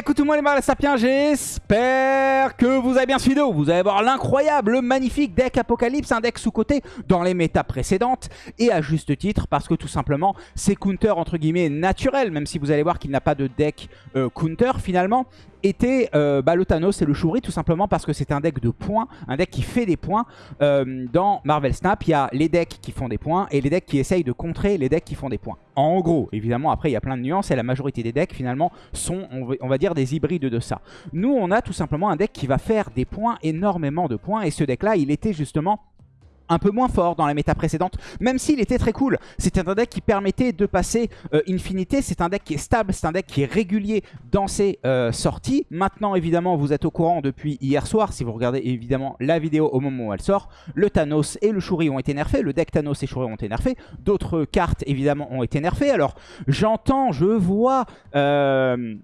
Écoutez-moi les les sapiens, j'espère que vous avez bien suivi vidéo. Vous allez voir l'incroyable, le magnifique deck Apocalypse, un deck sous-côté dans les méta précédentes. Et à juste titre, parce que tout simplement, c'est counter entre guillemets naturel, même si vous allez voir qu'il n'a pas de deck euh, counter finalement était euh, bah, le Thanos et le Shuri tout simplement parce que c'est un deck de points, un deck qui fait des points. Euh, dans Marvel Snap, il y a les decks qui font des points et les decks qui essayent de contrer les decks qui font des points. En gros, évidemment, après il y a plein de nuances et la majorité des decks finalement sont, on va dire, des hybrides de ça. Nous, on a tout simplement un deck qui va faire des points, énormément de points et ce deck-là, il était justement un peu moins fort dans la méta précédente, même s'il était très cool. C'était un deck qui permettait de passer euh, Infinité, c'est un deck qui est stable, c'est un deck qui est régulier dans ses euh, sorties. Maintenant, évidemment, vous êtes au courant depuis hier soir, si vous regardez évidemment la vidéo au moment où elle sort, le Thanos et le Shuri ont été nerfés, le deck Thanos et Shuri ont été nerfés, d'autres cartes évidemment ont été nerfées. Alors, j'entends, je vois... Euh,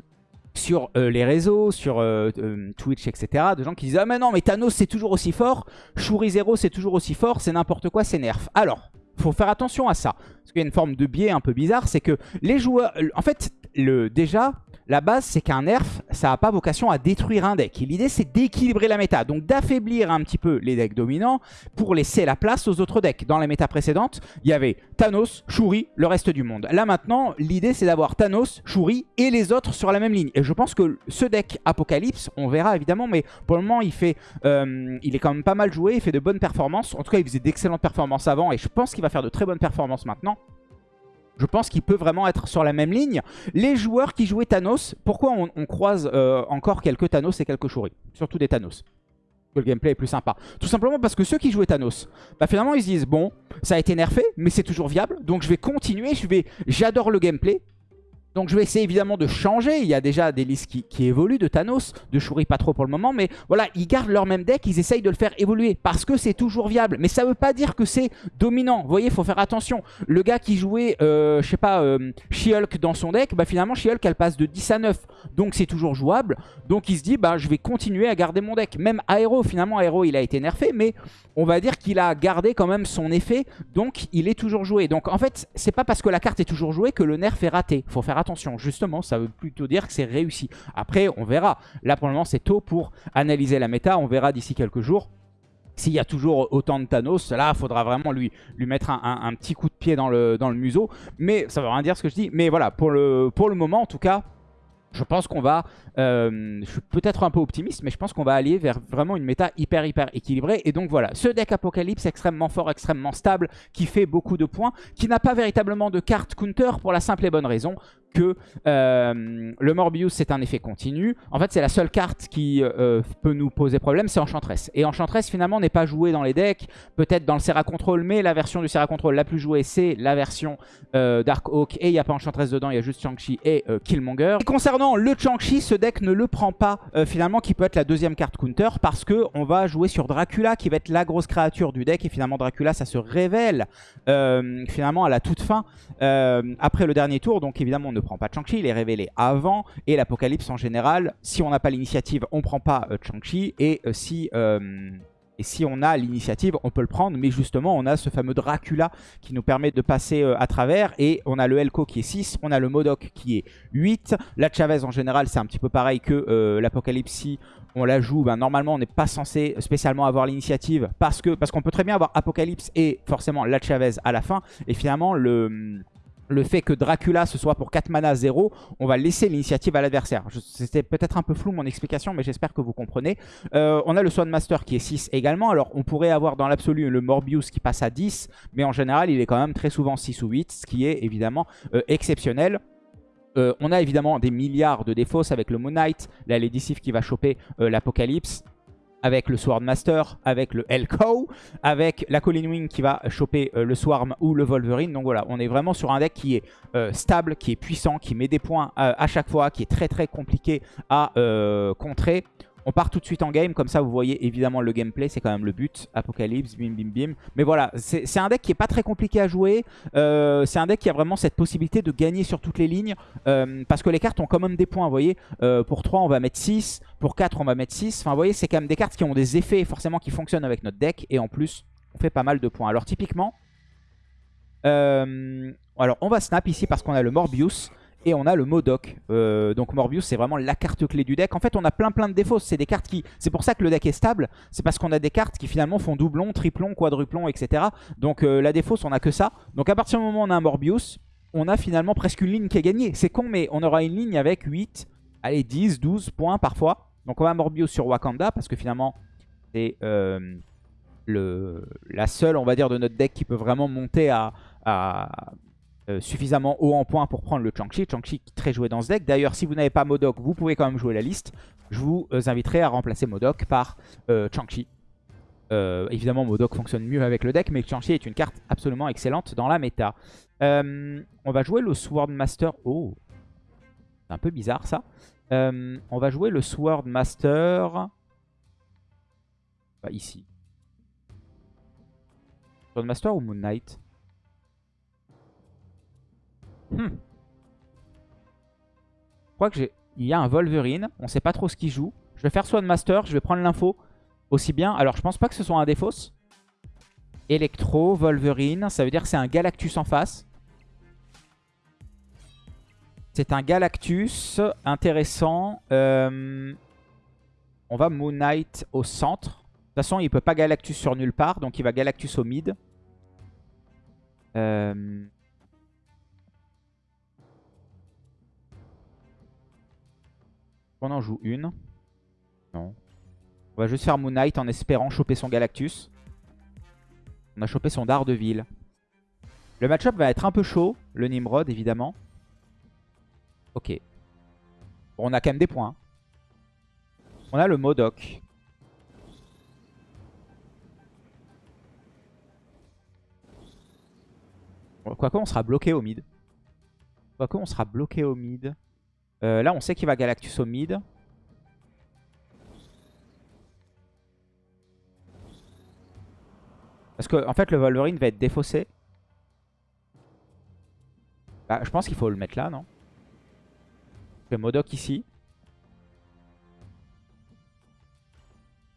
sur euh, les réseaux, sur euh, euh, Twitch, etc. De gens qui disent « Ah mais non, mais Thanos c'est toujours aussi fort, Shuri Zero c'est toujours aussi fort, c'est n'importe quoi, c'est nerf. » Alors, faut faire attention à ça. Parce qu'il y a une forme de biais un peu bizarre, c'est que les joueurs... En fait, le, déjà, la base, c'est qu'un nerf, ça n'a pas vocation à détruire un deck. L'idée, c'est d'équilibrer la méta. Donc d'affaiblir un petit peu les decks dominants pour laisser la place aux autres decks. Dans les méta précédentes, il y avait Thanos, Shuri, le reste du monde. Là maintenant, l'idée, c'est d'avoir Thanos, Shuri et les autres sur la même ligne. Et je pense que ce deck Apocalypse, on verra évidemment, mais pour le moment, il, fait, euh, il est quand même pas mal joué, il fait de bonnes performances. En tout cas, il faisait d'excellentes performances avant et je pense qu'il va faire de très bonnes performances maintenant. Je pense qu'il peut vraiment être sur la même ligne. Les joueurs qui jouaient Thanos, pourquoi on, croise euh, encore quelques Thanos et quelques Shuri? Surtout des Thanos. Que le gameplay est plus sympa. Tout simplement parce que ceux qui jouaient Thanos, bah finalement ils se disent, bon, ça a été nerfé, mais c'est toujours viable. Donc je vais continuer, je vais, j'adore le gameplay. Donc je vais essayer évidemment de changer. Il y a déjà des listes qui, évoluent de Thanos, de Shuri pas trop pour le moment. Mais voilà, ils gardent leur même deck, ils essayent de le faire évoluer parce que c'est toujours viable. Mais ça veut pas dire que c'est dominant. Vous voyez, faut faire attention. Le gars qui jouait, euh, je sais pas, euh, She-Hulk dans son deck, bah finalement She-Hulk elle passe de 10 à 9. Donc c'est toujours jouable. Donc il se dit, bah je vais continuer à garder mon deck. Même Aero, finalement Aero il a été nerfé. Mais on va dire qu'il a gardé quand même son effet. Donc il est toujours joué. Donc en fait, c'est pas parce que la carte est toujours jouée que le nerf est raté. faut faire attention attention. Justement, ça veut plutôt dire que c'est réussi. Après, on verra. Là, pour le moment, c'est tôt pour analyser la méta. On verra d'ici quelques jours. S'il y a toujours autant de Thanos, là, il faudra vraiment lui, lui mettre un, petit coup de pied dans le, dans le museau. Mais ça veut rien dire ce que je dis. Mais voilà, pour le, pour le moment, en tout cas, je pense qu'on va, euh, je suis peut-être un peu optimiste, mais je pense qu'on va aller vers vraiment une méta hyper hyper équilibrée. Et donc voilà, ce deck Apocalypse extrêmement fort, extrêmement stable, qui fait beaucoup de points, qui n'a pas véritablement de carte counter pour la simple et bonne raison euh, le Morbius c'est un effet continu. En fait c'est la seule carte qui euh, peut nous poser problème, c'est Enchantress. Et Enchantress finalement n'est pas jouée dans les decks, peut-être dans le Serra Control, mais la version du Serra Control la plus jouée c'est la version euh, Dark Oak. Et il n'y a pas Enchantress dedans, il y a juste Chang-Chi et Killmonger. Concernant le Chang-Chi, ce deck ne le prend pas finalement qui peut être la deuxième carte counter parce que on va jouer sur Dracula qui va être la grosse créature du deck. Et finalement Dracula ça se révèle finalement à la toute fin après le dernier tour. Donc évidemment on ne prend pas Chang-Chi, il est révélé avant. Et l'Apocalypse en général, si on n'a pas l'initiative, on prend pas euh, Chang-Chi. Et euh, si... Euh, si on a l'initiative, on peut le prendre. Mais justement, on a ce fameux Dracula qui nous permet de passer à travers. Et on a le Elko qui est 6. On a le Modoc qui est 8. La Chavez en général, c'est un petit peu pareil que l'Apocalypse. Si on la joue, ben, normalement, on n'est pas censé spécialement avoir l'initiative. Parce qu'on peut très bien avoir Apocalypse et forcément la Chavez à la fin. Et finalement, le le fait que Dracula ce soit pour 4 mana 0, on va laisser l'initiative à l'adversaire. C'était peut-être un peu flou mon explication, mais j'espère que vous comprenez. Euh, on a le Swan Master qui est 6 également. Alors on pourrait avoir dans l'absolu le Morbius qui passe à 10, mais en général il est quand même très souvent 6 ou 8, ce qui est évidemment euh, exceptionnel. Euh, on a évidemment des milliards de défausses avec le Moon Knight, la Lady Sif qui va choper l'Apocalypse avec le Swordmaster, avec le Elko, avec la Colin Wing qui va choper euh, le Swarm ou le Wolverine. Donc voilà, on est vraiment sur un deck qui est euh, stable, qui est puissant, qui met des points euh, à chaque fois, qui est très très compliqué à contrer. On part tout de suite en game, comme ça vous voyez évidemment le gameplay, c'est quand même le but. Apocalypse, bim bim bim. Mais voilà, c'est un deck qui est pas très compliqué à jouer. Euh, c'est un deck qui a vraiment cette possibilité de gagner sur toutes les lignes. Euh, parce que les cartes ont quand même des points, vous voyez. Euh, pour 3 on va mettre 6, pour 4 on va mettre 6. Enfin vous voyez, c'est quand même des cartes qui ont des effets forcément qui fonctionnent avec notre deck. Et en plus, on fait pas mal de points. Alors typiquement, alors on va snap ici parce qu'on a le Morbius. Et on a le Modoc. Euh, donc Morbius, c'est vraiment la carte clé du deck. En fait, on a plein plein de défauts. C'est des cartes qui... C'est pour ça que le deck est stable. C'est parce qu'on a des cartes qui finalement font doublon, triplon, quadruplon, etc. Donc euh, la défausse, on a que ça. Donc à partir du moment où on a un Morbius, on a finalement presque une ligne qui est gagnée. C'est con, mais on aura une ligne avec 8, allez, 10, 12 points parfois. Donc on va Morbius sur Wakanda parce que finalement, c'est euh, la seule, on va dire, de notre deck qui peut vraiment monter à, euh, suffisamment haut en points pour prendre le Chang-Chi. Chang-Chi très joué dans ce deck. D'ailleurs, si vous n'avez pas Modok, vous pouvez quand même jouer la liste. Je vous euh, inviterai à remplacer Modok par Chang-Chi. évidemment, Modok fonctionne mieux avec le deck, mais Chang-Chi est une carte absolument excellente dans la méta. on va jouer le Swordmaster. Oh, c'est un peu bizarre ça. on va jouer le Swordmaster ici. Master ou Moon Knight? Hmm. Je crois que j'ai... Il y a un Wolverine. On sait pas trop ce qu'il joue. Je vais faire Master. Je vais prendre l'info aussi bien. Alors, je pense pas que ce soit un Défausse. Electro, Wolverine. Ça veut dire que c'est un Galactus en face. C'est un Galactus intéressant. Euh, on va Moon Knight au centre. De toute façon, il peut pas Galactus sur nulle part, donc il va Galactus au mid. Euh... On en joue une. Non. On va juste faire Moon Knight en espérant choper son Galactus. On a chopé son Daredevil. Le match-up va être un peu chaud. Le Nimrod, évidemment. Ok. Bon, on a quand même des points. On a le Modoc. Quoique, on sera bloqué au mid. Quoique, on sera bloqué au mid. Euh, là, on sait qu'il va Galactus au mid. Parce que, en fait, le Wolverine va être défaussé. Bah, je pense qu'il faut le mettre là, non? Le Modoc ici.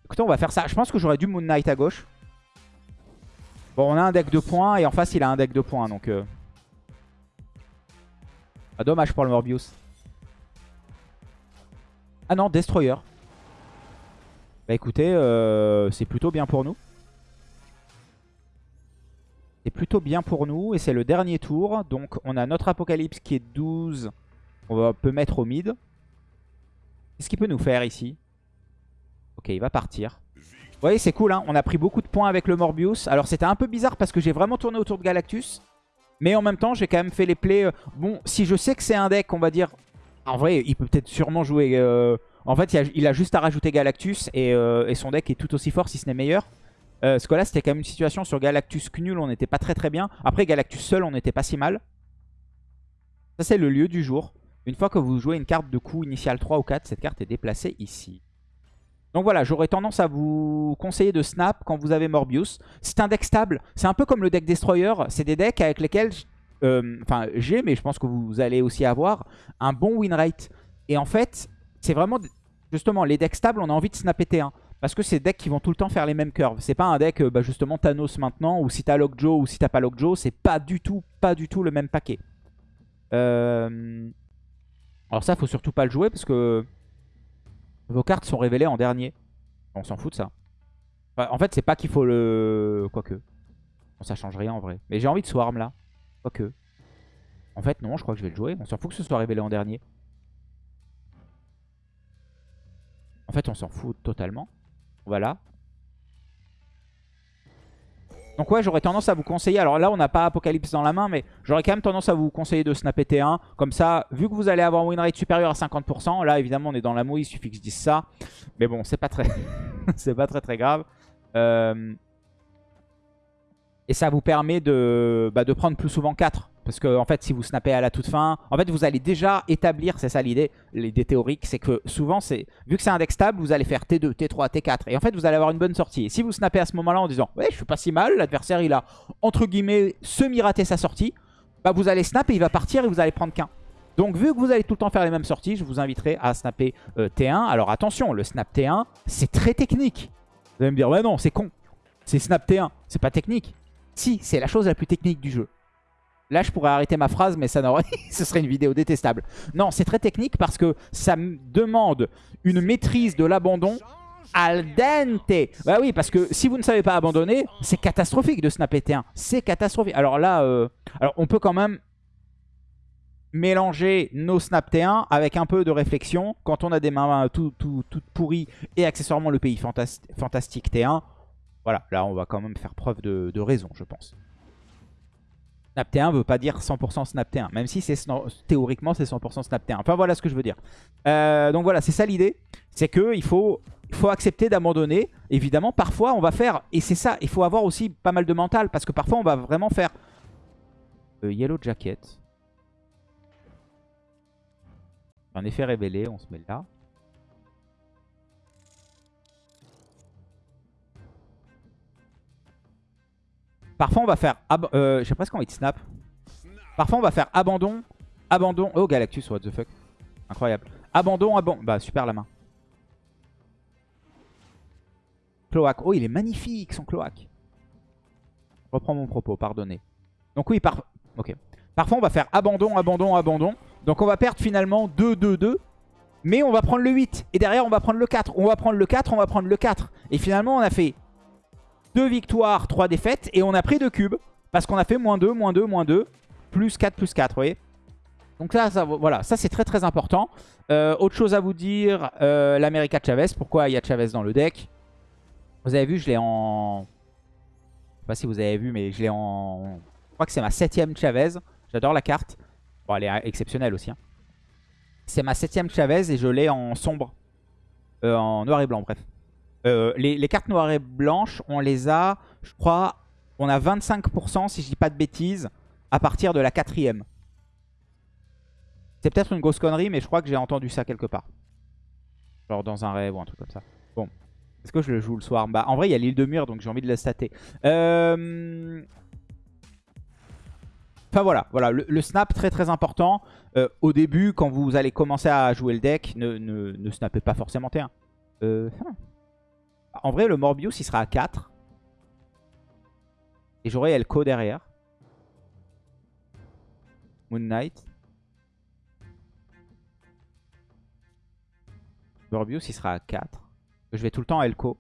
Écoutez, on va faire ça. Je pense que j'aurais dû Moon Knight à gauche. Bon, on a un deck de points et en face, il a un deck de points. Donc, euh... ah, dommage pour le Morbius. Ah non, Destroyer. Bah écoutez, euh, c'est plutôt bien pour nous. C'est plutôt bien pour nous. Et c'est le dernier tour. Donc on a notre Apocalypse qui est 12. On peut mettre au mid. Qu'est-ce qu'il peut nous faire ici? Ok, il va partir. Vous voyez, c'est cool, hein on a pris beaucoup de points avec le Morbius. Alors c'était un peu bizarre parce que j'ai vraiment tourné autour de Galactus. Mais en même temps, j'ai quand même fait les plays. Euh, bon, si je sais que c'est un deck, on va dire... En vrai, il peut peut-être sûrement jouer... Euh, en fait, il a, juste à rajouter Galactus euh, et, son deck est tout aussi fort, si ce n'est meilleur. parce que là, c'était quand même une situation sur Galactus Knul, on n'était pas très très bien. Après, Galactus seul, on n'était pas si mal. Ça, c'est le lieu du jour. Une fois que vous jouez une carte de coup initial 3 ou 4, cette carte est déplacée ici. Donc voilà, j'aurais tendance à vous conseiller de snap quand vous avez Morbius. C'est un deck stable. C'est un peu comme le deck Destroyer. C'est des decks avec lesquels, euh, enfin j'ai, mais je pense que vous allez aussi avoir, un bon win rate. Et en fait, c'est vraiment, justement, les decks stables, on a envie de snapper T1. Parce que c'est des decks qui vont tout le temps faire les mêmes curves. C'est pas un deck, euh, bah, justement, Thanos maintenant, ou si t'as Lockjaw ou si t'as pas Lockjaw, c'est pas du tout, pas du tout le même paquet. Euh, alors ça, faut surtout pas le jouer parce que vos cartes sont révélées en dernier. On s'en fout de ça. en fait, c'est pas qu'il faut le... Quoique. Ça change rien en vrai. Mais j'ai envie de Swarm là. Quoique. En fait, non, je crois que je vais le jouer. On s'en fout que ce soit révélé en dernier. En fait, on s'en fout totalement. Voilà. Donc ouais, j'aurais tendance à vous conseiller, alors là on n'a pas Apocalypse dans la main, mais j'aurais quand même tendance à vous conseiller de snapper T1. Comme ça, vu que vous allez avoir un win rate supérieur à 50%, là évidemment on est dans la mouille, il suffit que je dise ça. Mais bon, c'est pas très c'est pas très très grave. Euh, et ça vous permet de, bah, prendre plus souvent 4. Parce que en fait, si vous snappez à la toute fin, en fait, vous allez déjà établir, c'est ça l'idée, l'idée théorique, c'est que souvent, c'est vu que c'est un deck stable, vous allez faire T2, T3, T4. Et en fait, vous allez avoir une bonne sortie. Et si vous snappez à ce moment-là en disant, ouais, je suis pas si mal, l'adversaire, il a, entre guillemets, semi-raté sa sortie, bah vous allez snap et il va partir et vous allez prendre qu'un. Donc vu que vous allez tout le temps faire les mêmes sorties, je vous inviterai à snapper euh, T1. Alors attention, le snap T1, c'est très technique. Vous allez me dire, ouais non, c'est con. C'est snap T1, c'est pas technique. Si, c'est la chose la plus technique du jeu. Là, je pourrais arrêter ma phrase, mais ça ce serait une vidéo détestable. Non, c'est très technique parce que ça demande une maîtrise de l'abandon al dente. Bah oui, parce que si vous ne savez pas abandonner, c'est catastrophique de snapper T1. C'est catastrophique. Alors là, euh, on peut quand même mélanger nos snap T1 avec un peu de réflexion. Quand on a des mains tout, tout, toutes pourries et accessoirement le pays fantastique T1, voilà, là on va quand même faire preuve de, raison, je pense. Snap T1 veut pas dire 100% Snap T1, même si c'est théoriquement c'est 100% Snap T1. Enfin voilà ce que je veux dire. Euh, donc voilà, c'est ça l'idée. C'est qu'il faut, faut accepter d'abandonner. Évidemment, parfois on va faire, et c'est ça, il faut avoir aussi pas mal de mental, parce que parfois on va vraiment faire Yellow Jacket. Un effet révélé, on se met là. Parfois, on va faire... Euh, J'ai presque envie de snap. Parfois, on va faire abandon, abandon. Oh, Galactus, what the fuck. Incroyable. Abandon, abandon. Bah, super la main. Cloaque. Oh, il est magnifique, son cloaque. Reprends mon propos, pardonnez. Donc oui, par... ok. Parfois, on va faire abandon, abandon, abandon. Donc on va perdre finalement 2, 2, 2. Mais on va prendre le 8. Et derrière, on va prendre le 4. On va prendre le 4, on va prendre le 4. Et finalement, on a fait 2 victoires, 3 défaites. Et on a pris 2 cubes. Parce qu'on a fait moins 2, moins 2, moins 2. Plus 4, plus 4, vous voyez donc là, ça, voilà, ça c'est très très important. Euh, autre chose à vous dire, euh, l'America Chavez. Pourquoi il y a Chavez dans le deck? Vous avez vu, je l'ai en... Je sais pas si vous avez vu, mais je l'ai en... Je crois que c'est ma septième Chavez. J'adore la carte. Bon, elle est exceptionnelle aussi. Hein. C'est ma septième Chavez et je l'ai en sombre. Euh, en noir et blanc, bref. Euh, les, cartes noires et blanches, on les a, je crois, on a 25%, si je dis pas de bêtises, à partir de la quatrième. C'est peut-être une grosse connerie, mais je crois que j'ai entendu ça quelque part. Genre dans un rêve ou un truc comme ça. Bon. Est-ce que je le joue le soir? Bah en vrai, il y a l'île de mur, donc j'ai envie de la stater. Euh... Enfin voilà, voilà le, snap très très important. Euh, au début, quand vous allez commencer à jouer le deck, ne, snappez pas forcément T1. Euh, en vrai, le Morbius, il sera à 4. Et j'aurai Elko derrière. Moon Knight. Morbius, il sera à 4. Je vais tout le temps Elko.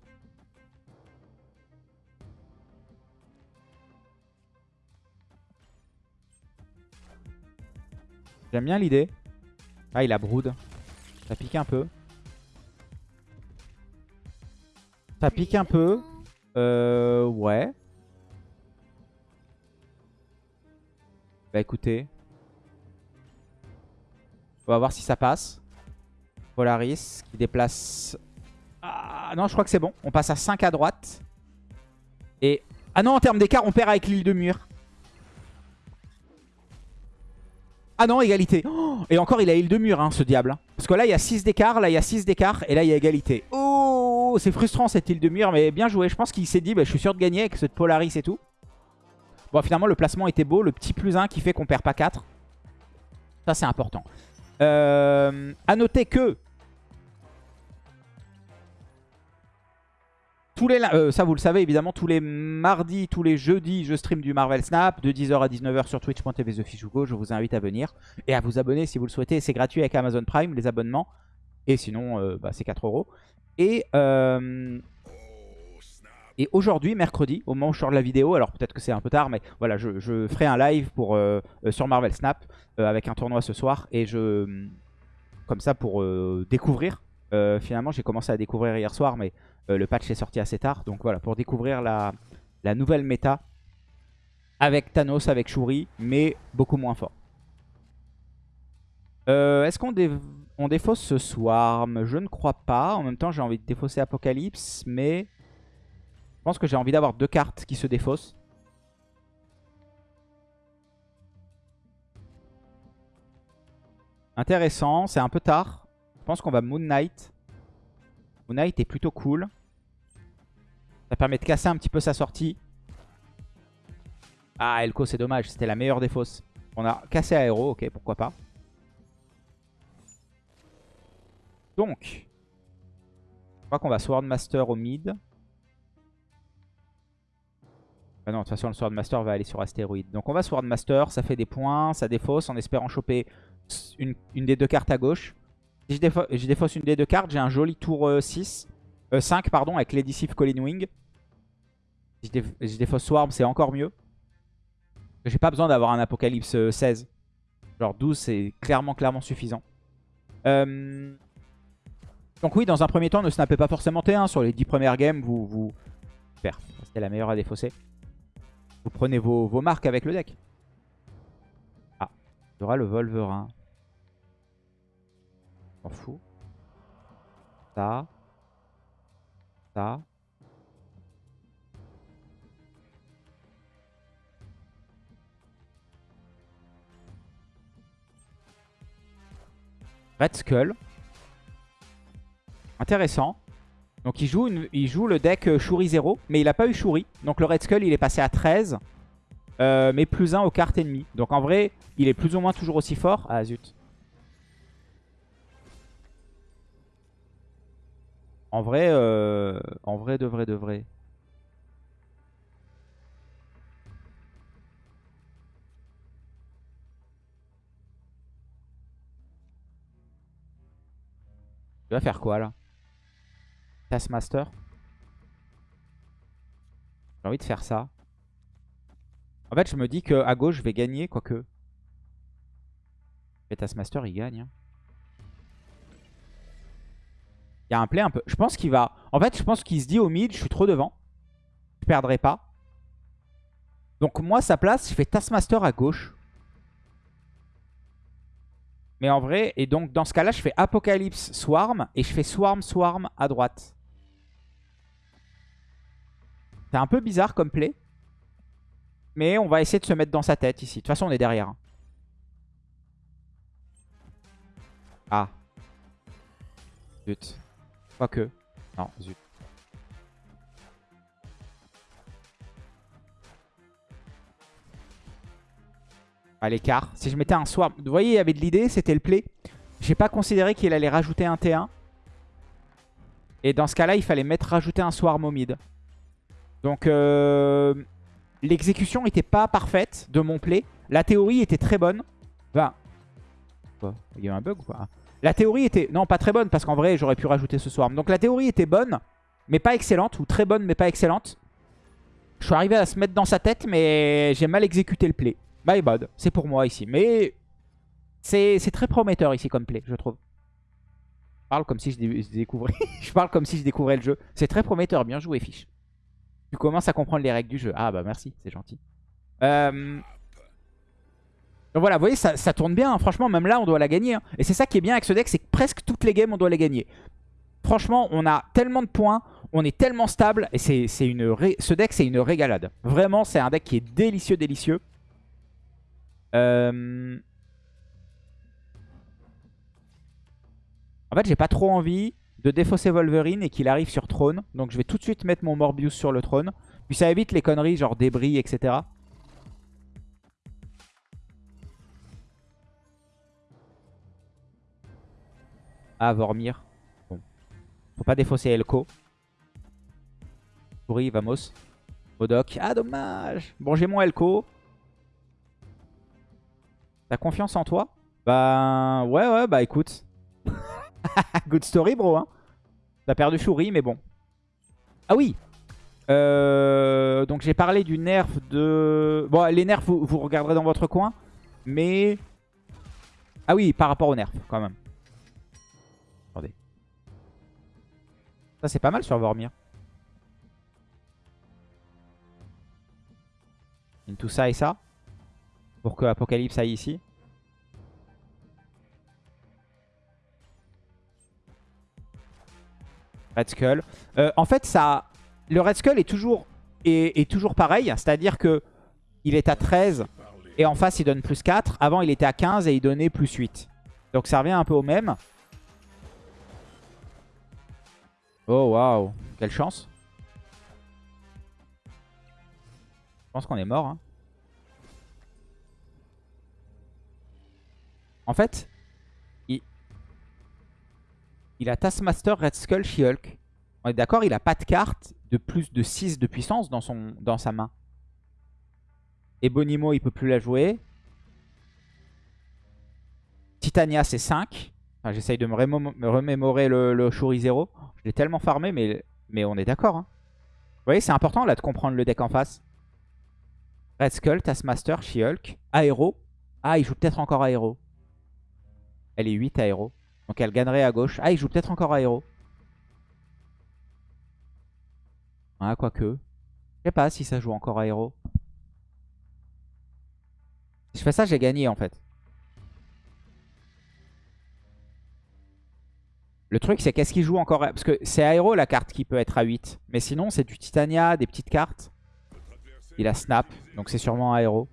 J'aime bien l'idée. Ah, il a brood. Ça pique un peu. Ça pique un peu. Euh, ouais. Bah écoutez. On va voir si ça passe. Polaris qui déplace... Ah non, je crois que c'est bon. On passe à 5 à droite. Et... Ah non, en termes d'écart, on perd avec l'île de mur. Ah non, égalité. Oh, et encore, il a île de mur, hein, ce diable. Parce que là, il y a 6 d'écart, là, il y a 6 d'écart, et là, il y a égalité. Oh, c'est frustrant, cette île de mur, mais bien joué. Je pense qu'il s'est dit, bah, je suis sûr de gagner avec cette Polaris et tout. Bon, finalement, le placement était beau. Le petit plus 1 qui fait qu'on perd pas 4. Ça, c'est important. Euh, à noter que les, euh, ça vous le savez évidemment, tous les mardis, tous les jeudis, je stream du Marvel Snap de 10h à 19h sur twitch.tv TheFishUgo. Je vous invite à venir et à vous abonner si vous le souhaitez. C'est gratuit avec Amazon Prime, les abonnements. Et sinon, euh, bah, c'est 4 euros. Et, euh, et aujourd'hui, mercredi, au moment où je sors de la vidéo, alors peut-être que c'est un peu tard, mais voilà, je, ferai un live pour, sur Marvel Snap avec un tournoi ce soir. Et je, comme ça, pour découvrir. finalement, j'ai commencé à découvrir hier soir, mais euh, le patch est sorti assez tard. Donc voilà, pour découvrir la, nouvelle méta avec Thanos, avec Shuri, mais beaucoup moins fort. Euh, est-ce qu'on on défausse ce Swarm Je ne crois pas. En même temps, j'ai envie de défausser Apocalypse, mais je pense que j'ai envie d'avoir deux cartes qui se défaussent. Intéressant, c'est un peu tard. Je pense qu'on va Moon Knight. Moon Knight est plutôt cool. Ça permet de casser un petit peu sa sortie. Ah, Elko, c'est dommage. C'était la meilleure des fausses. On a cassé Aéro, ok, pourquoi pas. Donc, je crois qu'on va Swordmaster au mid. Ah non, de toute façon, le Swordmaster va aller sur Astéroïde. Donc on va Swordmaster, ça fait des points, ça défausse en espérant choper une, des deux cartes à gauche. Si je, défausse une des deux cartes, j'ai un joli tour 6, euh, 5 euh, pardon, avec l'Edicif Colin Wing. Si je, défausse Swarm, c'est encore mieux. J'ai pas besoin d'avoir un Apocalypse 16. Euh, Genre 12, c'est clairement, clairement suffisant. Donc oui, dans un premier temps, ne snappez pas forcément T1. Sur les 10 premières games, vous... vous... Super, c'était la meilleure à défausser. Vous prenez vos, vos marques avec le deck. Ah, il y aura le Volverin. M'en fous. Ça. Ça. Red Skull. Intéressant. Donc il joue, le deck euh, Shuri 0, mais il n'a pas eu Shuri. Donc le Red Skull, il est passé à 13, euh, mais plus 1 aux cartes ennemies. Donc en vrai, il est plus ou moins toujours aussi fort. Ah zut. En vrai, euh, en vrai, de vrai, de vrai. Tu vas faire quoi là? Taskmaster J'ai envie de faire ça. En fait, je me dis qu'à gauche, je vais gagner, quoique. Et Taskmaster, il gagne. Hein. Il y a un play un peu... Je pense qu'il va... En fait, je pense qu'il se dit au mid, je suis trop devant. Je perdrai pas. Donc moi, sa place, je fais Taskmaster à gauche. Mais en vrai, et donc dans ce cas-là, je fais Apocalypse Swarm et je fais Swarm Swarm à droite. C'est un peu bizarre comme play. Mais on va essayer de se mettre dans sa tête ici. De toute façon, on est derrière. Hein. Ah. Zut. Quoique. Non, zut. à l'écart. Si je mettais un swarm... Vous voyez, il y avait de l'idée, c'était le play. J'ai pas considéré qu'il allait rajouter un T1. Et dans ce cas-là, il fallait mettre rajouter un swarm au mid. Donc, euh, l'exécution n'était pas parfaite de mon play. La théorie était très bonne. Enfin, il y a un bug ou quoi La théorie était... Non, pas très bonne, parce qu'en vrai, j'aurais pu rajouter ce swarm. Donc la théorie était bonne, mais pas excellente. Ou très bonne, mais pas excellente. Je suis arrivé à se mettre dans sa tête, mais j'ai mal exécuté le play. My bad, c'est pour moi ici. Mais c'est très prometteur ici comme play, je trouve. Je parle comme si je, découvrais je parle comme si je découvrais le jeu. C'est très prometteur, bien joué Fiche. Tu commences à comprendre les règles du jeu. Ah bah merci, c'est gentil. Euh, donc voilà, vous voyez, ça, tourne bien. Hein. Franchement, même là, on doit la gagner. Hein. Et c'est ça qui est bien avec ce deck, c'est que presque toutes les games, on doit les gagner. Franchement, on a tellement de points, on est tellement stable. Et c'est une ce deck, c'est une régalade. Vraiment, c'est un deck qui est délicieux, délicieux. Euh, en fait, j'ai pas trop envie de défausser Wolverine et qu'il arrive sur trône. Donc je vais tout de suite mettre mon Morbius sur le trône. Puis ça évite les conneries genre débris, etc. Ah, Vormir. Bon. Faut pas défausser Elko. Pourri, vamos. Modok. Ah, dommage. Bon, j'ai mon Elko. T'as confiance en toi? Bah ouais ouais bah écoute. Good story bro hein. T'as perdu Shuri mais bon. Ah oui euh, Donc j'ai parlé du nerf de... Bon les nerfs vous, regarderez dans votre coin. Mais... Ah oui par rapport aux nerfs quand même. Attendez. Ça c'est pas mal sur Vormir. Tout ça et ça pour que Apocalypse aille ici. Red Skull. Euh, en fait, ça, le Red Skull est toujours, est, toujours pareil. C'est-à-dire que il est à 13 et en face, il donne plus 4. Avant, il était à 15 et il donnait plus 8. Donc ça revient un peu au même. Oh, waouh. Quelle chance. Je pense qu'on est mort. Hein. En fait, il a Taskmaster, Red Skull, She-Hulk. On est d'accord, il a pas de carte de plus de 6 de puissance dans, sa main. Ebonimo, il peut plus la jouer. Titania, c'est 5. J'essaye de me, remémorer le, Shuri 0. Je l'ai tellement farmé, mais, on est d'accord. Hein. Vous voyez, c'est important de comprendre le deck en face. Red Skull, Taskmaster, She-Hulk, Aero. Ah, il joue peut-être encore Aero. Elle est 8 Aero. Donc elle gagnerait à gauche. Ah, il joue peut-être encore Aero. Ah, quoique. Je sais pas si ça joue encore Aero. Si je fais ça, j'ai gagné en fait. Le truc, c'est qu'est-ce qu'il joue encore Parce que c'est Aero la carte qui peut être à 8. Mais sinon, c'est du Titania, des petites cartes. Il a Snap, donc c'est sûrement Aero.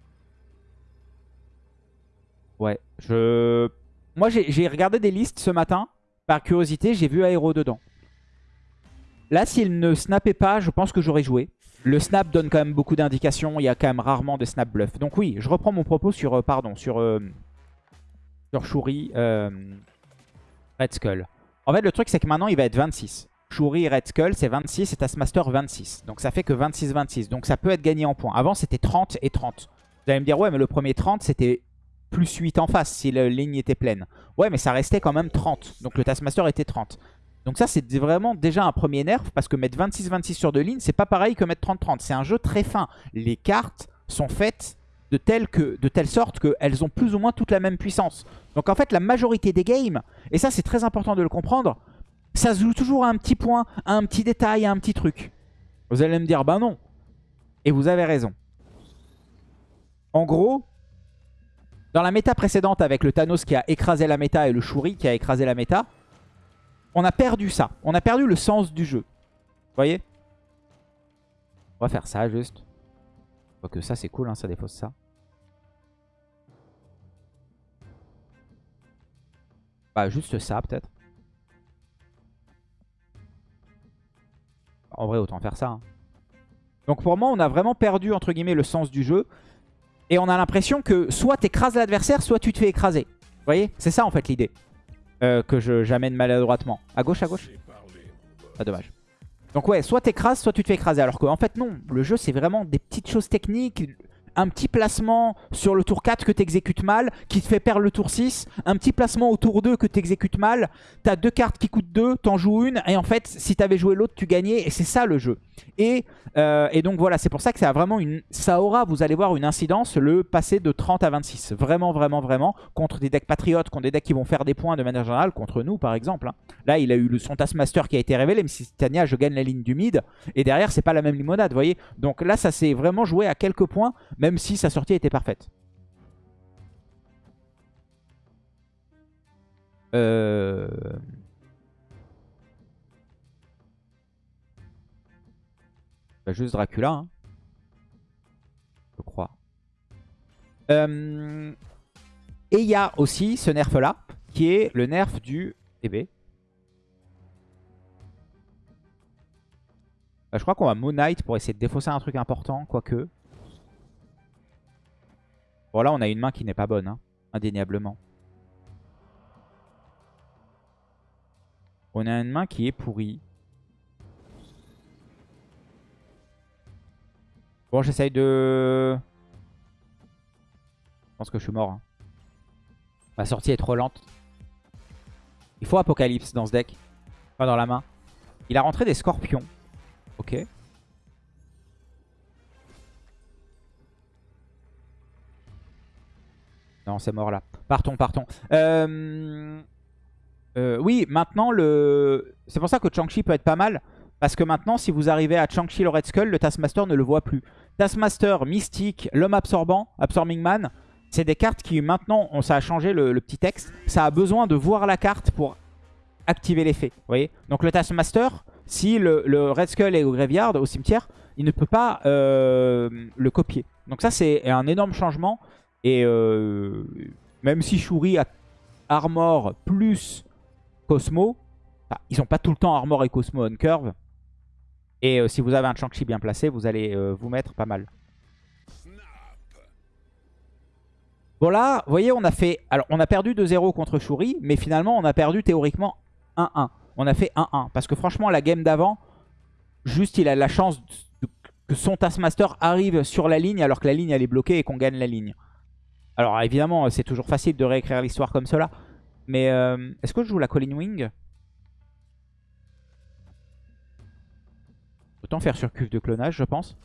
Ouais, je... Moi, j'ai regardé des listes ce matin. Par curiosité, j'ai vu Aero dedans. Là, s'il ne snappait pas, je pense que j'aurais joué. Le snap donne quand même beaucoup d'indications. Il y a quand même rarement des snap bluff. Donc oui, je reprends mon propos sur, euh, pardon, sur, euh, sur Shuri euh, Red Skull. En fait, le truc, c'est que maintenant, il va être 26. Shuri Red Skull, c'est 26 et Taskmaster 26. Donc ça fait que 26-26. Donc ça peut être gagné en points. Avant, c'était 30 et 30. Vous allez me dire, ouais, mais le premier 30, c'était plus 8 en face si la ligne était pleine. Ouais, mais ça restait quand même 30. Donc le Taskmaster était 30. Donc ça, c'est vraiment déjà un premier nerf, parce que mettre 26-26 sur deux lignes, c'est pas pareil que mettre 30-30. C'est un jeu très fin. Les cartes sont faites de telle, que, de telle sorte qu'elles ont plus ou moins toute la même puissance. Donc en fait, la majorité des games, et ça c'est très important de le comprendre, ça se joue toujours à un petit point, à un petit détail, à un petit truc. Vous allez me dire, bah non. Et vous avez raison. En gros, dans la méta précédente avec le Thanos qui a écrasé la méta et le Shuri qui a écrasé la méta, on a perdu ça. On a perdu le sens du jeu. Vous voyez? On va faire ça juste. Quoique ça c'est cool, hein, ça défausse ça. Bah juste ça peut-être. En vrai autant faire ça. Hein. Donc pour moi on a vraiment perdu entre guillemets le sens du jeu. Et on a l'impression que soit tu écrases l'adversaire, soit tu te fais écraser. Vous voyez? C'est ça en fait l'idée. Euh, que j'amène maladroitement. À gauche, à gauche? Ah, dommage. Donc ouais, soit t'écrases, soit tu te fais écraser. Alors qu'en fait, non. Le jeu, c'est vraiment des petites choses techniques un petit placement sur le tour 4 que tu exécutes mal, qui te fait perdre le tour 6, un petit placement au tour 2 que tu exécutes mal, tu as deux cartes qui coûtent 2, t'en joues une, et en fait, si tu avais joué l'autre, tu gagnais, et c'est ça le jeu. Et, euh, et donc voilà, c'est pour ça que ça a vraiment une... Ça aura, vous allez voir, une incidence, le passer de 30 à 26. Vraiment, vraiment, vraiment, contre des decks patriotes, contre des decks qui vont faire des points de manière générale, contre nous par exemple. Hein. Là, il a eu le, son Taskmaster qui a été révélé, mais si Titania, je gagne la ligne du mid, et derrière, c'est pas la même limonade, vous voyez. Donc là, ça s'est vraiment joué à quelques points, même si sa sortie était parfaite. Euh... Bah, juste Dracula, hein. je crois. Euh, et il y a aussi ce nerf là, qui est le nerf du TB. Bah, je crois qu'on va Moon Knight pour essayer de défausser un truc important, quoique. Bon là on a une main qui n'est pas bonne, hein, indéniablement. On a une main qui est pourrie. Bon j'essaye de... Je pense que je suis mort. Hein. Ma sortie est trop lente. Il faut Apocalypse dans ce deck. Pas dans la main. Il a rentré des scorpions. Ok. Non, c'est mort là. Partons, partons. Euh, euh, oui, maintenant, le... c'est pour ça que Chang-Chi peut être pas mal. Parce que maintenant, si vous arrivez à Chang-Chi le Red Skull, le Taskmaster ne le voit plus. Taskmaster, Mystique, l'homme absorbant, Absorbing Man, c'est des cartes qui maintenant, on, ça a changé le, petit texte, ça a besoin de voir la carte pour activer l'effet. Voyez Donc le Taskmaster, si le, Red Skull est au graveyard, au cimetière, il ne peut pas euh, le copier. Donc ça, c'est un énorme changement. Et euh, même si Shuri a Armor plus Cosmo, ils n'ont pas tout le temps Armor et Cosmo on curve. Et euh, si vous avez un Chang-Chi bien placé, vous allez euh, vous mettre pas mal. Bon là, vous voyez, on a fait... Alors, on a perdu 2-0 contre Shuri, mais finalement, on a perdu théoriquement 1-1. On a fait 1-1. Parce que franchement, la game d'avant, juste, il a la chance que son Taskmaster arrive sur la ligne alors que la ligne elle est bloquée et qu'on gagne la ligne. Alors évidemment, c'est toujours facile de réécrire l'histoire comme cela. Mais euh, est-ce que je joue la Colin Wing? Autant faire sur cuve de clonage, je pense.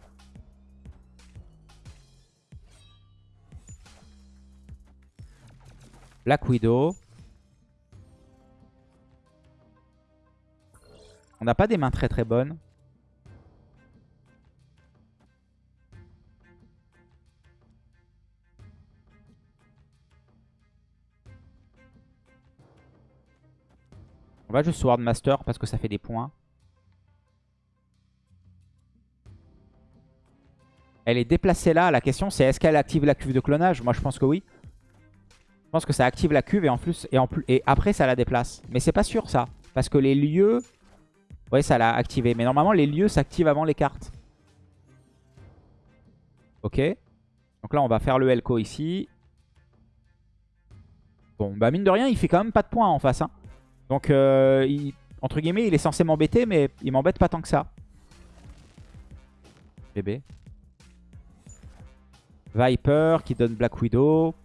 Black Widow. On n'a pas des mains très très bonnes. On va juste Sword Master parce que ça fait des points. Elle est déplacée là. La question c'est est-ce qu'elle active la cuve de clonage? Moi je pense que oui. Je pense que ça active la cuve et en plus et, après ça la déplace. Mais c'est pas sûr ça. Parce que les lieux... Ouais ça l'a activé. Mais normalement les lieux s'activent avant les cartes. Ok. Donc là on va faire le Elko ici. Bon bah mine de rien il fait quand même pas de points en face. Hein. Donc, euh, entre guillemets, il est censé m'embêter, mais il m'embête pas tant que ça. Bébé. Viper qui donne Black Widow.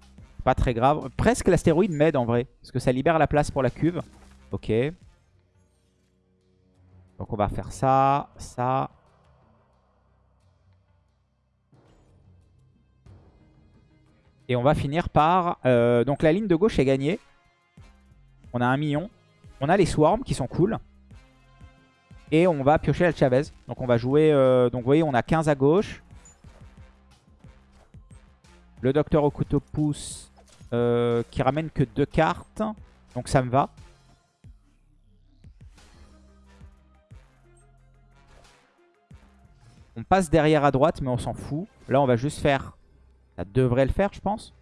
Pas très grave. Presque l'astéroïde m'aide en vrai. Parce que ça libère la place pour la cuve. Ok. Donc on va faire ça, ça. Et on va finir par... Euh, donc la ligne de gauche est gagnée. On a un million. On a les Swarms qui sont cool. Et on va piocher la Chavez. Donc on va jouer... Euh, donc vous voyez, on a 15 à gauche. Le Docteur au couteau pouce euh, qui ramène que deux cartes. Donc ça me va. On passe derrière à droite, mais on s'en fout. Là, on va juste faire... Ça devrait le faire, je pense.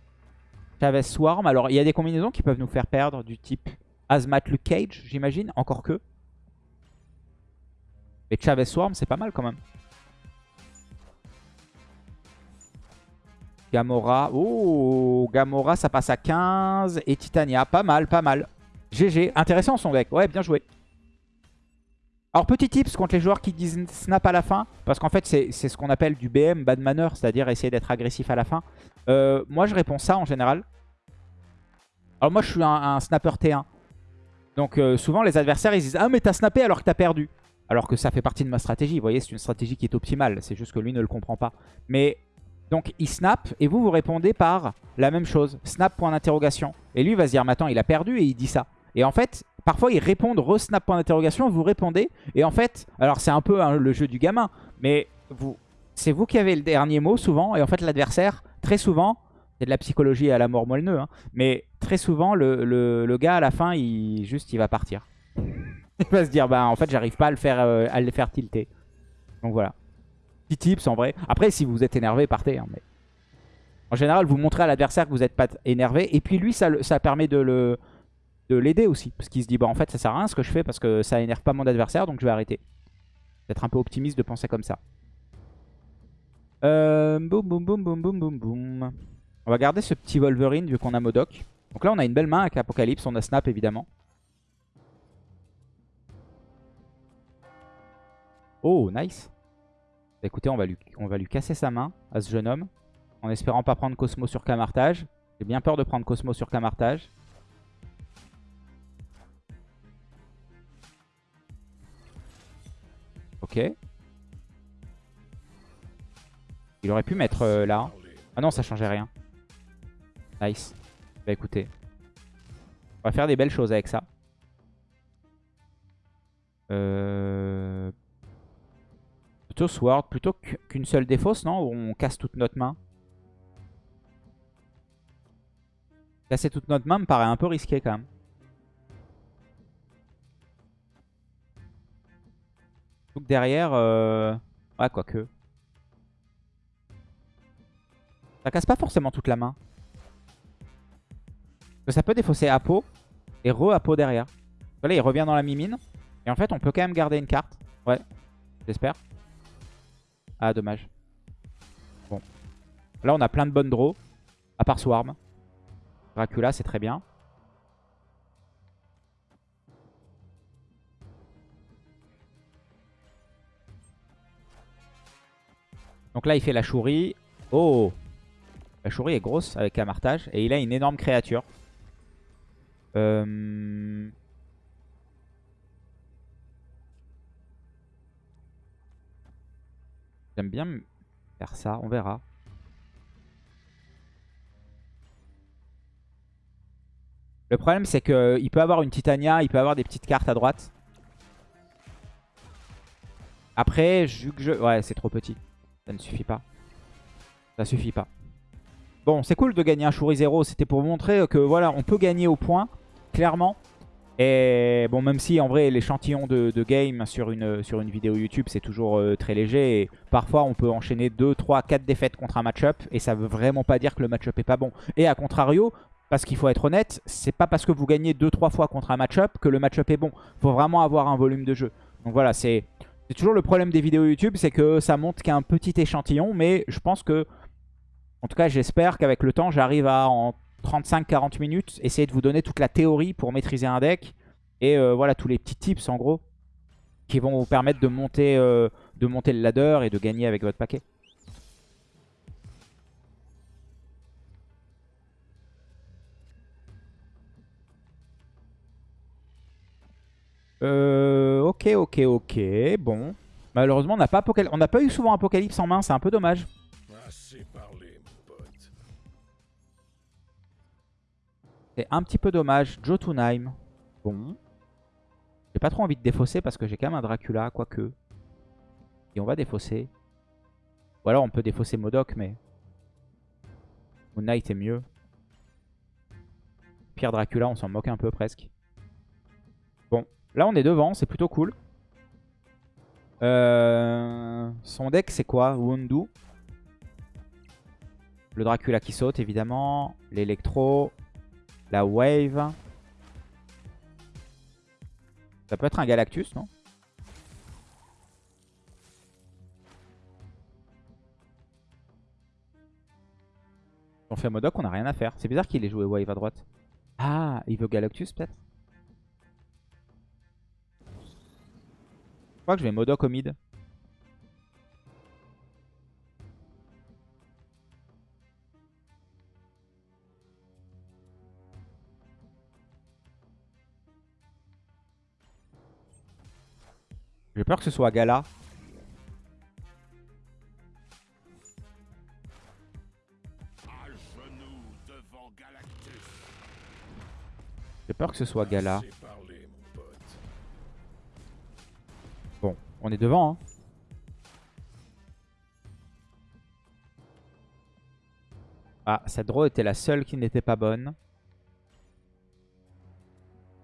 Chavez Swarm. Alors, il y a des combinaisons qui peuvent nous faire perdre du type Azmat Luke Cage, j'imagine. Encore que. Et Chavez Swarm, c'est pas mal quand même. Gamora. Oh, Gamora, ça passe à 15. Et Titania, pas mal, pas mal. GG. Intéressant son deck. Ouais, bien joué. Alors, petit tips contre les joueurs qui disent snap à la fin. Parce qu'en fait, c'est ce qu'on appelle du BM, bad manner. C'est-à-dire essayer d'être agressif à la fin. Euh, moi, je réponds ça en général. Alors, moi, je suis un, snapper T1. Donc euh, souvent les adversaires ils disent ah mais t'as snappé alors que t'as perdu. Alors que ça fait partie de ma stratégie. Vous voyez c'est une stratégie qui est optimale. C'est juste que lui ne le comprend pas. Mais donc il snap et vous vous répondez par la même chose. Snap point d'interrogation. Et lui va se dire mais attends il a perdu et il dit ça. Et en fait parfois ils répondent re-snap point d'interrogation. Vous répondez. Et en fait alors c'est un peu hein, le jeu du gamin. Mais vous c'est vous qui avez le dernier mot souvent. Et en fait l'adversaire très souvent c'est de la psychologie à la mort moelleux. Hein. Mais très souvent, le, gars, à la fin, il juste il va partir. il va se dire, bah en fait, j'arrive pas à le, faire, euh, à le faire tilter. Donc voilà. Tips en vrai. Après, si vous êtes énervé, partez. Hein, mais... En général, vous montrez à l'adversaire que vous n'êtes pas énervé. Et puis lui, ça, ça permet de le de l'aider aussi. Parce qu'il se dit, bah en fait, ça sert à rien ce que je fais parce que ça énerve pas mon adversaire, donc je vais arrêter. D'être un peu optimiste de penser comme ça. Euh, boum, boum, boum, boum, boum, boum, boum. On va garder ce petit Wolverine vu qu'on a Modoc. Donc là, on a une belle main avec Apocalypse. On a Snap, évidemment. Oh, nice. Bah, écoutez, on va, lui, on va lui casser sa main à ce jeune homme. En espérant pas prendre Cosmo sur Camartage. J'ai bien peur de prendre Cosmo sur Camartage. Ok. Il aurait pu mettre euh, là. Ah non, ça changeait rien. Nice. Bah écoutez. On va faire des belles choses avec ça. Euh... Plutôt Sword, plutôt qu'une seule défausse, non? Où on casse toute notre main? Casser toute notre main me paraît un peu risqué quand même. Donc derrière, euh... ouais, quoique. Ça casse pas forcément toute la main ça peut défausser Apo et re-Apo derrière. Là, il revient dans la mimine. Et en fait, on peut quand même garder une carte. Ouais, j'espère. Ah, dommage. Bon. Là, on a plein de bonnes draws. À part Swarm. Dracula, c'est très bien. Donc là, il fait la chourie. Oh La chourie est grosse avec amartage. Et il a une énorme créature. Euh... J'aime bien faire ça, on verra. Le problème c'est qu'il peut avoir une Titania, il peut avoir des petites cartes à droite. Après, je... Ouais, c'est trop petit. Ça ne suffit pas. Ça suffit pas. Bon, c'est cool de gagner un Shuri 0. C'était pour montrer que voilà, on peut gagner au point, clairement. Et bon, même si en vrai l'échantillon de, game sur une, sur une vidéo YouTube c'est toujours euh, très léger. Et parfois on peut enchaîner 2, 3, 4 défaites contre un match-up. Et ça veut vraiment pas dire que le match-up est pas bon. Et à contrario, parce qu'il faut être honnête, c'est pas parce que vous gagnez 2-3 fois contre un match-up que le match-up est bon. Faut vraiment avoir un volume de jeu. Donc voilà, c'est toujours le problème des vidéos YouTube, c'est que ça montre qu'un petit échantillon. Mais je pense que, en tout cas j'espère qu'avec le temps j'arrive à en 35-40 minutes, essayer de vous donner toute la théorie pour maîtriser un deck. Et euh, voilà, tous les petits tips en gros, qui vont vous permettre de monter, euh, de monter le ladder et de gagner avec votre paquet. Euh, ok, ok, ok. Bon. Malheureusement, on n'a pas, pas eu souvent Apocalypse en main. C'est un peu dommage. C'est un petit peu dommage. Jotunheim. Bon. J'ai pas trop envie de défausser parce que j'ai quand même un Dracula, quoique. Et on va défausser. Ou alors on peut défausser Modoc, mais... Moon Knight est mieux. Pierre Dracula, on s'en moque un peu presque. Bon, là on est devant, c'est plutôt cool. Euh... Son deck c'est quoi? Wundu. Le Dracula qui saute évidemment. L'électro. La Wave. Ça peut être un Galactus, non? On fait Modoc, on n'a rien à faire. C'est bizarre qu'il ait joué Wave à droite. Ah, il veut Galactus peut-être? Je crois que je vais Modoc au mid. J'ai peur que ce soit Gala. J'ai peur que ce soit Gala. Bon, on est devant. Hein. Ah, cette draw était la seule qui n'était pas bonne.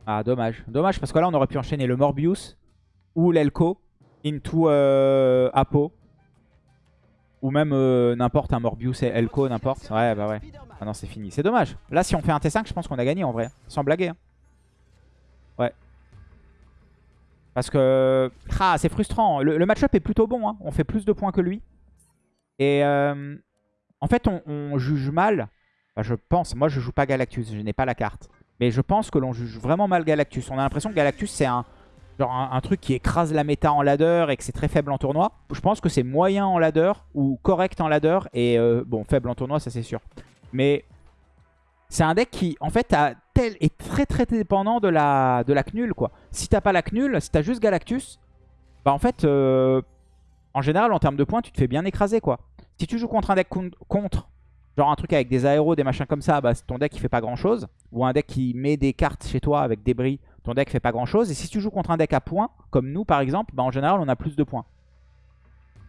Ah, dommage. Dommage parce que là, on aurait pu enchaîner le Morbius ou l'Elko into euh, Apo. Ou même euh, n'importe un Morbius et Elko, n'importe. Ouais, bah ouais. Ah non, c'est fini. C'est dommage. Là, si on fait un T5, je pense qu'on a gagné en vrai. Sans blaguer. Hein. Ouais. Parce que... Ah, c'est frustrant. Le, match-up est plutôt bon. Hein. On fait plus de points que lui. Et euh, en fait, on, juge mal. je pense. Moi, je joue pas Galactus. Je n'ai pas la carte. Mais je pense que l'on juge vraiment mal Galactus. On a l'impression que Galactus, c'est un genre un, truc qui écrase la méta en ladder et que c'est très faible en tournoi. Je pense que c'est moyen en ladder ou correct en ladder et euh, bon, faible en tournoi, ça c'est sûr. Mais c'est un deck qui, en fait, est très très dépendant de la, de la CNUL, quoi. Si t'as pas la CNUL, si t'as juste Galactus, bah en fait, euh, en général, en termes de points, tu te fais bien écraser, quoi. Si tu joues contre un deck contre, genre un truc avec des aéros, des machins comme ça, bah ton deck il fait pas grand chose. Ou un deck qui met des cartes chez toi avec des bris ton deck fait pas grand chose. Et si tu joues contre un deck à points, comme nous par exemple, bah, en général on a plus de points.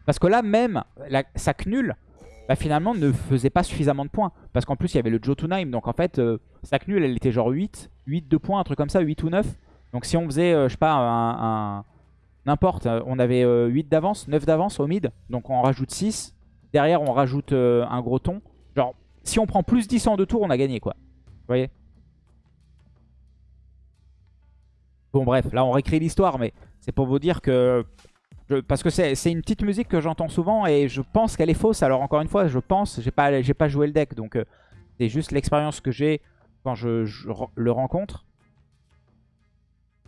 Parce que là même, la, sa Knull, bah, finalement ne faisait pas suffisamment de points. Parce qu'en plus il y avait le Jotunheim, donc en fait euh, sa Knull elle était genre 8, 8 de points, un truc comme ça, 8 ou 9. Donc si on faisait, euh, je sais pas, un, n'importe, on avait 8 euh, d'avance, 9 d'avance au mid, donc on rajoute 6. Derrière on rajoute un gros ton. Genre si on prend plus 10 en deux tours, on a gagné quoi. Vous voyez? Bon bref, là on réécrit l'histoire, mais c'est pour vous dire que... parce que c'est une petite musique que j'entends souvent et je pense qu'elle est fausse. Alors encore une fois, je pense, j'ai pas, pas joué le deck, donc euh, c'est juste l'expérience que j'ai quand je, le rencontre.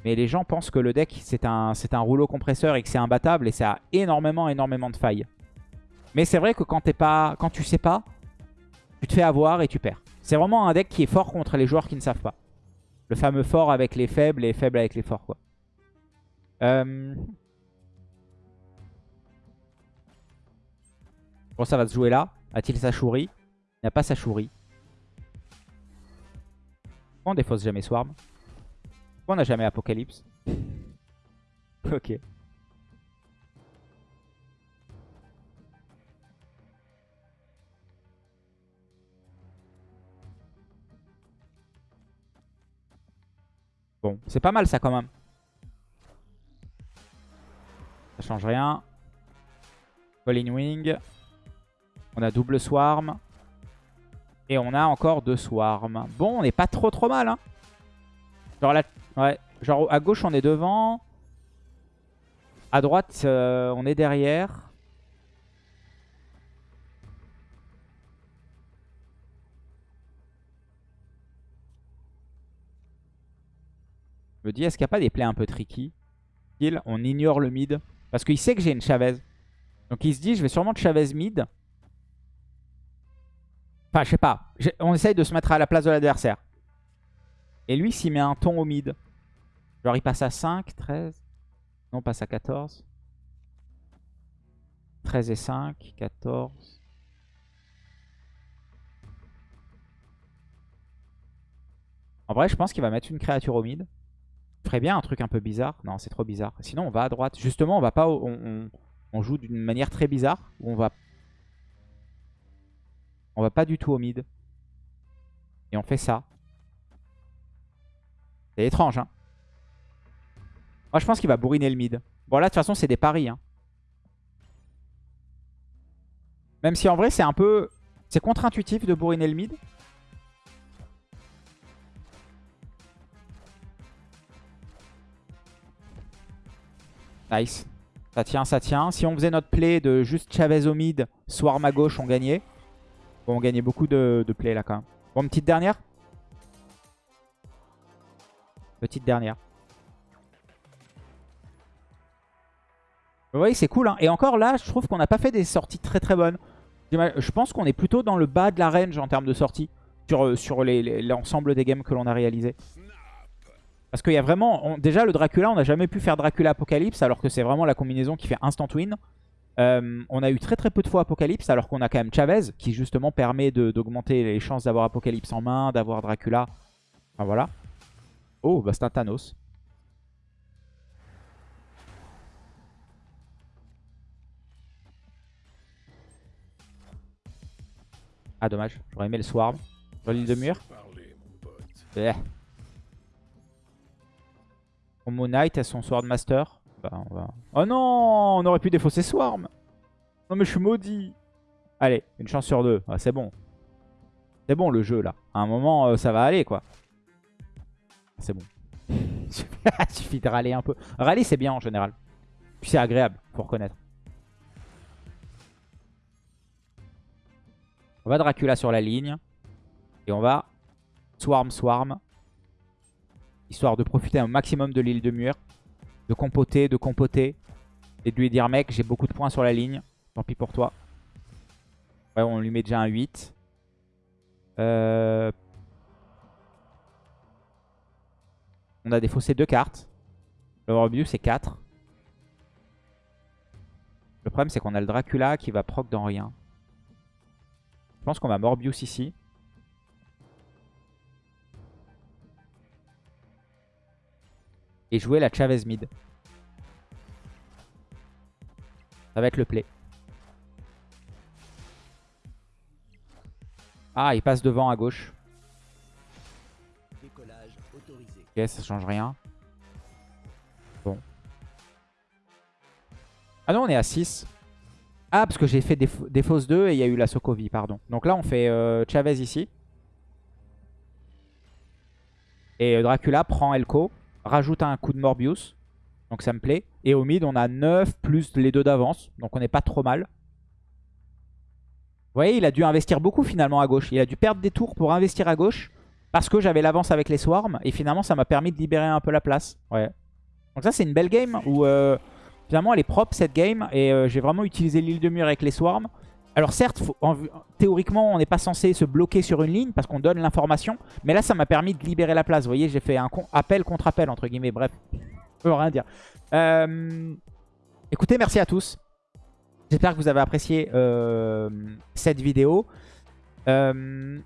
Mais les gens pensent que le deck c'est un, rouleau compresseur et que c'est imbattable et ça a énormément, énormément de failles. Mais c'est vrai que quand, pas, quand tu sais pas, tu te fais avoir et tu perds. C'est vraiment un deck qui est fort contre les joueurs qui ne savent pas. Le fameux fort avec les faibles et faible avec les forts. Quoi. Euh... Bon, ça va se jouer là. A-t-il sa chourie? Il n'a pas sa chourie. Pourquoi on défausse jamais Swarm? Pourquoi on n'a jamais Apocalypse? Ok. Bon, c'est pas mal ça quand même. Ça change rien. Falling Wing. On a double Swarm. Et on a encore deux Swarm. Bon, on n'est pas trop trop mal. Hein. Genre, ouais. Genre à gauche on est devant. À droite euh, on est derrière. Je me dis, est-ce qu'il n'y a pas des plays un peu tricky? On ignore le mid. Parce qu'il sait que j'ai une Chavez. Donc il se dit, je vais sûrement de Chavez mid. Enfin, je sais pas. On essaye de se mettre à la place de l'adversaire. Et lui, s'il met un ton au mid. Genre, il passe à 5, 13. Non, passe à 14. 13 et 5, 14. En vrai, je pense qu'il va mettre une créature au mid ferait bien un truc un peu bizarre. Non, c'est trop bizarre. Sinon, on va à droite. Justement, on va pas, on, joue d'une manière très bizarre. On va, on va pas du tout au mid. Et on fait ça. C'est étrange, hein. Moi, je pense qu'il va bourriner le mid. Bon, là, de toute façon, c'est des paris. Hein. Même si, en vrai, c'est un peu... C'est contre-intuitif de bourriner le mid. Nice. Ça tient, ça tient. Si on faisait notre play de juste Chavez au mid, Swarm à gauche, on gagnait. Bon, on gagnait beaucoup de, de play là quand même. Bon, petite dernière. Petite dernière. Vous voyez, c'est cool. Hein. Et encore là, je trouve qu'on n'a pas fait des sorties très très bonnes. Je pense qu'on est plutôt dans le bas de la range en termes de sorties. Sur, euh, sur l'ensemble des games que l'on a réalisé. Parce qu'il y a vraiment... déjà, le Dracula, on n'a jamais pu faire Dracula Apocalypse, alors que c'est vraiment la combinaison qui fait instant win. Euh, on a eu très très peu de fois Apocalypse, alors qu'on a quand même Chavez, qui justement permet d'augmenter les chances d'avoir Apocalypse en main, d'avoir Dracula. Enfin voilà. Oh, bah c'est un Thanos. Ah dommage, j'aurais aimé le Swarm. Sur l'île de mur. Eh. Moon Knight a son Swordmaster. Bah, on va... Oh non On aurait pu défausser Swarm Non mais je suis maudit Allez, une chance sur deux. Ah, c'est bon. C'est bon le jeu là. À un moment, euh, ça va aller quoi. C'est bon. Suffit de râler un peu. Râler c'est bien en général. Puis c'est agréable, faut reconnaître. On va Dracula sur la ligne. Et on va Swarm Swarm histoire de profiter un maximum de l'île de mur, de compoter, de compoter, et de lui dire mec j'ai beaucoup de points sur la ligne, tant pis pour toi. Ouais on lui met déjà un 8. Euh, on a défaussé deux cartes. Le Morbius c'est 4. Le problème c'est qu'on a le Dracula qui va proc dans rien. Je pense qu'on va Morbius ici. Et jouer la Chavez mid. Ça va être le play. Ah, il passe devant à gauche. Ok, ça change rien. Bon. Ah non, on est à 6. Ah, parce que j'ai fait des, fausses 2 et il y a eu la Sokovie, pardon. Donc là, on fait euh, Chavez ici. Et euh, Dracula prend Elko rajoute un coup de Morbius. Donc ça me plaît. Et au mid, on a 9 plus les deux d'avance. Donc on n'est pas trop mal. Vous voyez, il a dû investir beaucoup finalement à gauche. Il a dû perdre des tours pour investir à gauche. Parce que j'avais l'avance avec les swarms. Et finalement, ça m'a permis de libérer un peu la place. Ouais. Donc ça, c'est une belle game où euh, Finalement, elle est propre cette game. Et euh, j'ai vraiment utilisé l'île de mur avec les swarms. Alors certes, théoriquement, on n'est pas censé se bloquer sur une ligne parce qu'on donne l'information. Mais là, ça m'a permis de libérer la place. Vous voyez, j'ai fait un appel contre appel, entre guillemets. Bref, je peux rien dire. Euh, écoutez, merci à tous. J'espère que vous avez apprécié euh, cette vidéo. Euh,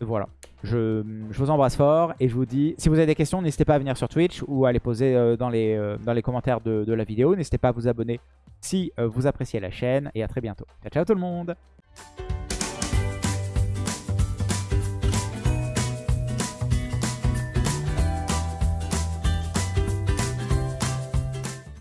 voilà. Je, vous embrasse fort et je vous dis, si vous avez des questions, n'hésitez pas à venir sur Twitch ou à les poser dans, les, commentaires de la vidéo. N'hésitez pas à vous abonner si vous appréciez la chaîne et à très bientôt. Ciao, ciao tout le monde